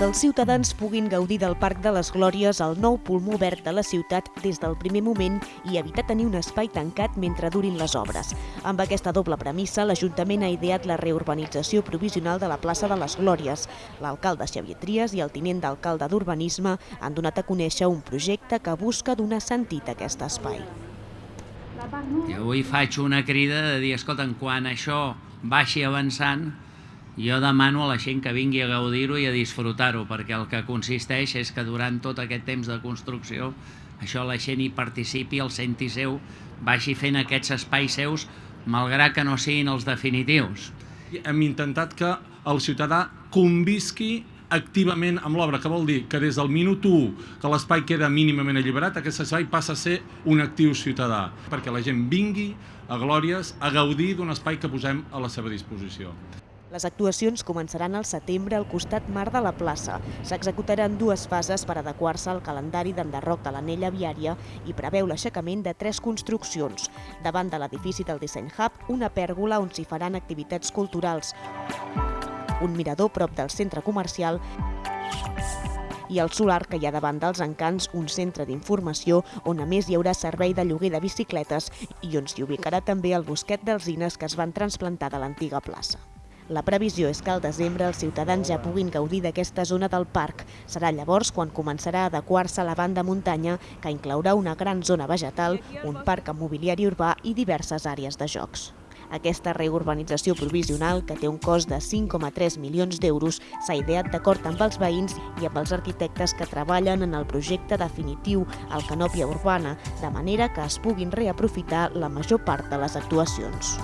que els ciutadans puguin gaudir del Parc de les Glòries, el nou pulmó verd de la ciutat des del primer moment i evitar tenir un espai tancat mentre durin les obres. Amb aquesta doble premissa, l'Ajuntament ha ideat la reurbanització provisional de la plaça de les Glòries. L'alcalde Xavier Trias i el tinent d'alcalde d'Urbanisme han donat a conèixer un projecte que busca donar sentit a aquest espai. I avui faig una crida de dir, escolta, quan això baixi avançant, jo demano a la gent que vingui a gaudir-ho i a disfrutar-ho, perquè el que consisteix és que durant tot aquest temps de construcció això la gent hi participi, el senti seu, vagi fent aquests espais seus, malgrat que no siguin els definitius. Hem intentat que el ciutadà convisqui activament amb l'obra, que vol dir que des del minut 1 que l'espai queda mínimament alliberat, aquest espai passa a ser un actiu ciutadà, perquè la gent vingui a Glòries a gaudir d'un espai que posem a la seva disposició. Les actuacions començaran al setembre al costat mar de la plaça. S'executaran dues fases per adequar-se al calendari d'enderroc de l'anella viària i preveu l'aixecament de tres construccions. Davant de l'edifici del Disseny Hub, una pèrgola on s'hi faran activitats culturals, un mirador prop del centre comercial i el solar que hi ha davant dels encants, un centre d'informació on a més hi haurà servei de lloguer de bicicletes i on s'hi ubicarà també el bosquet d'alzines que es van transplantar de l'antiga plaça. La previsió és que al desembre els ciutadans ja puguin gaudir d'aquesta zona del parc. Serà llavors quan començarà a adequar-se la banda muntanya, que inclourà una gran zona vegetal, un parc mobiliari urbà i diverses àrees de jocs. Aquesta reurbanització provisional, que té un cost de 5,3 milions d'euros, s'ha ideat d'acord amb els veïns i amb els arquitectes que treballen en el projecte definitiu al Canòpia Urbana, de manera que es puguin reaprofitar la major part de les actuacions.